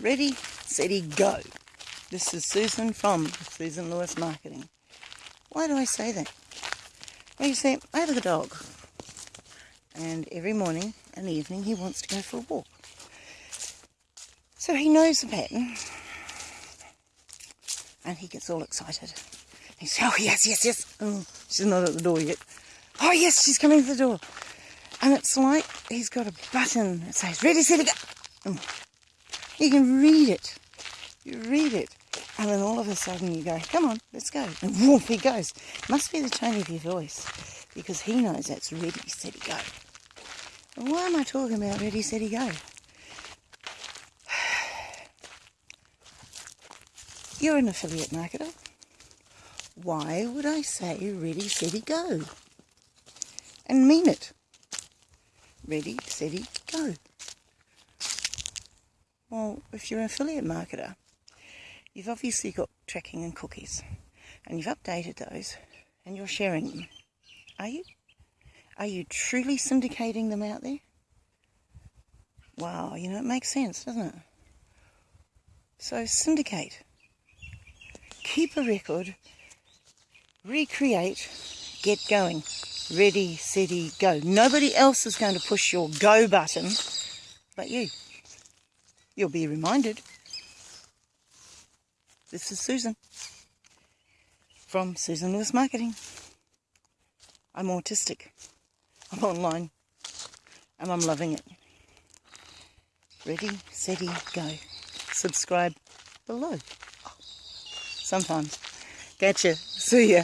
Ready, steady, go. This is Susan from Susan Lewis Marketing. Why do I say that? Well, you see, I have a dog. And every morning and evening he wants to go for a walk. So he knows the pattern. And he gets all excited. He says, oh, yes, yes, yes. Oh, she's not at the door yet. Oh, yes, she's coming to the door. And it's like he's got a button that says, ready, steady, go. Mm. You can read it. You read it. And then all of a sudden you go, come on, let's go. And whoop, he goes. Must be the tone of your voice because he knows that's ready, steady, go. And why am I talking about ready, steady, go? You're an affiliate marketer. Why would I say ready, steady, go? And mean it. Ready, steady, go. Well, if you're an affiliate marketer, you've obviously got tracking and cookies, and you've updated those, and you're sharing them. Are you? Are you truly syndicating them out there? Wow, you know, it makes sense, doesn't it? So syndicate. Keep a record. Recreate. Get going. Ready, steady, go. Nobody else is going to push your go button but you. You'll be reminded. This is Susan from Susan Lewis Marketing. I'm autistic. I'm online and I'm loving it. Ready, steady, go. Subscribe below. Sometimes. Catch. See ya.